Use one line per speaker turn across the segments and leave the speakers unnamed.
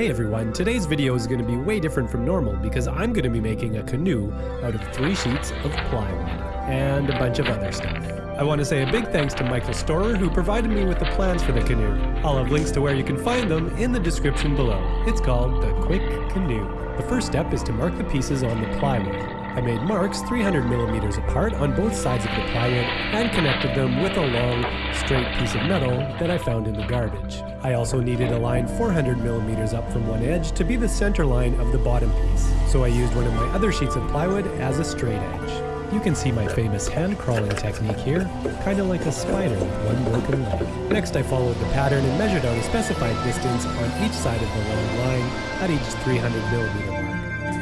Hey everyone, today's video is going to be way different from normal because I'm going to be making a canoe out of three sheets of plywood and a bunch of other stuff. I want to say a big thanks to Michael Storer who provided me with the plans for the canoe. I'll have links to where you can find them in the description below. It's called the Quick Canoe. The first step is to mark the pieces on the plywood. I made marks 300 millimeters apart on both sides of the plywood and connected them with a long, straight piece of metal that I found in the garbage. I also needed a line 400 millimeters up from one edge to be the center line of the bottom piece, so I used one of my other sheets of plywood as a straight edge. You can see my famous hand crawling technique here, kinda like a spider with one broken leg. Next I followed the pattern and measured out a specified distance on each side of the long line at each 300 millimeter.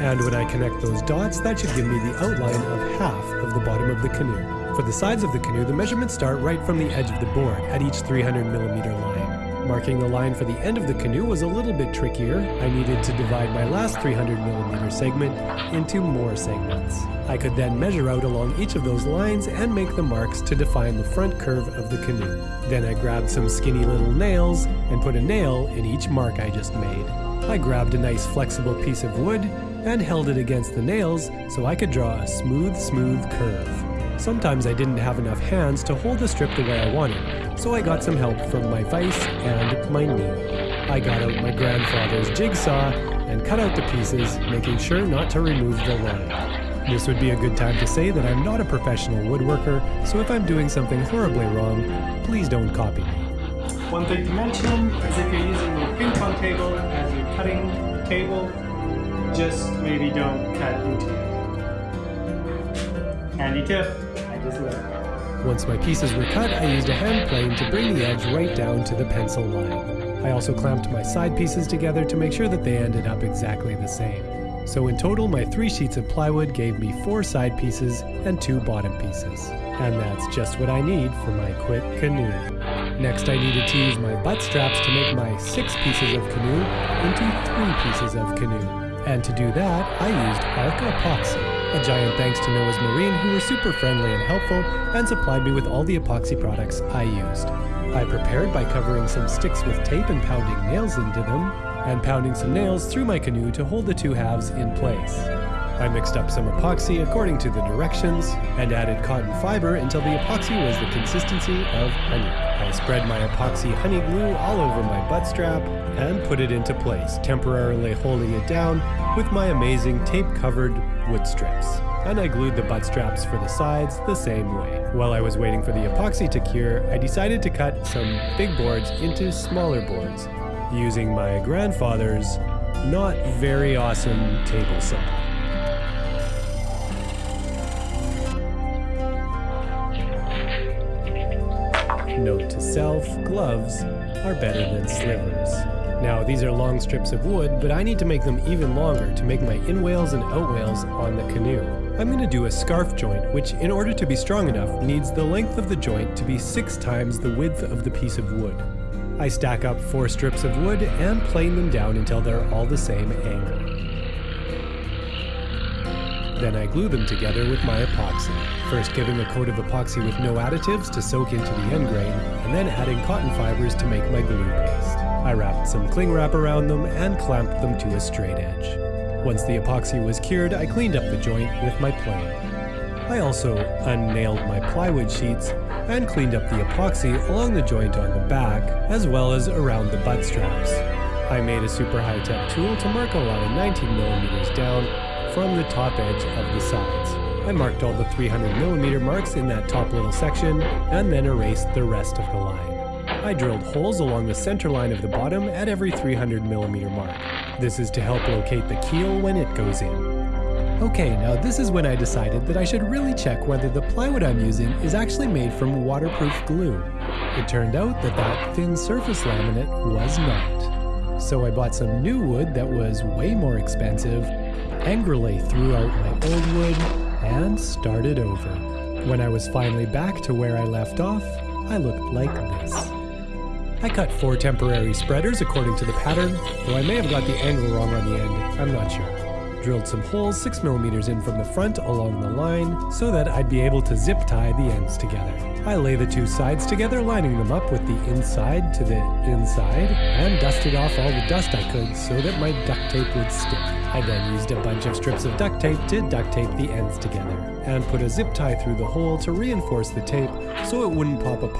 And when I connect those dots, that should give me the outline of half of the bottom of the canoe. For the sides of the canoe, the measurements start right from the edge of the board at each 300 millimeter line. Marking the line for the end of the canoe was a little bit trickier. I needed to divide my last 300 millimeter segment into more segments. I could then measure out along each of those lines and make the marks to define the front curve of the canoe. Then I grabbed some skinny little nails and put a nail in each mark I just made. I grabbed a nice flexible piece of wood and held it against the nails so I could draw a smooth, smooth curve. Sometimes I didn't have enough hands to hold the strip the way I wanted, so I got some help from my vise and my knee. I got out my grandfather's jigsaw and cut out the pieces, making sure not to remove the line. This would be a good time to say that I'm not a professional woodworker, so if I'm doing something horribly wrong, please don't copy me.
One thing to mention is if you're using your ping pong table as your cutting table, just maybe don't cut into it. Handy tip, I just learned.
Once my pieces were cut, I used a hand plane to bring the edge right down to the pencil line. I also clamped my side pieces together to make sure that they ended up exactly the same. So in total, my three sheets of plywood gave me four side pieces and two bottom pieces. And that's just what I need for my quick canoe. Next I needed to use my butt straps to make my six pieces of canoe into three pieces of canoe. And to do that, I used Arc Epoxy. A giant thanks to Noah's Marine who were super friendly and helpful and supplied me with all the epoxy products I used. I prepared by covering some sticks with tape and pounding nails into them, and pounding some nails through my canoe to hold the two halves in place. I mixed up some epoxy according to the directions, and added cotton fiber until the epoxy was the consistency of honey. I spread my epoxy honey glue all over my butt strap, and put it into place, temporarily holding it down with my amazing tape-covered wood strips. And I glued the butt straps for the sides the same way. While I was waiting for the epoxy to cure, I decided to cut some big boards into smaller boards, using my grandfather's not very awesome table saw. Note to self, gloves are better than slivers. Now, these are long strips of wood, but I need to make them even longer to make my inwales and outwales on the canoe. I'm going to do a scarf joint, which in order to be strong enough needs the length of the joint to be six times the width of the piece of wood. I stack up four strips of wood and plane them down until they're all the same angle. Then I glue them together with my epoxy, first giving a coat of epoxy with no additives to soak into the end grain, and then adding cotton fibers to make my glue paste. I wrapped some cling wrap around them and clamped them to a straight edge. Once the epoxy was cured, I cleaned up the joint with my plane. I also unnailed my plywood sheets and cleaned up the epoxy along the joint on the back, as well as around the butt straps. I made a super high-tech tool to mark a line 19 millimeters down from the top edge of the sides. I marked all the 300 millimeter marks in that top little section, and then erased the rest of the line. I drilled holes along the center line of the bottom at every 300 millimeter mark. This is to help locate the keel when it goes in. Okay, now this is when I decided that I should really check whether the plywood I'm using is actually made from waterproof glue. It turned out that that thin surface laminate was not. So I bought some new wood that was way more expensive, angrily threw out my old wood, and started over. When I was finally back to where I left off, I looked like this. I cut four temporary spreaders according to the pattern, though I may have got the angle wrong on the end, I'm not sure. Drilled some holes 6 millimeters in from the front along the line so that I'd be able to zip tie the ends together. I lay the two sides together, lining them up with the inside to the inside, and dusted off all the dust I could so that my duct tape would stick. I then used a bunch of strips of duct tape to duct tape the ends together, and put a zip tie through the hole to reinforce the tape so it wouldn't pop apart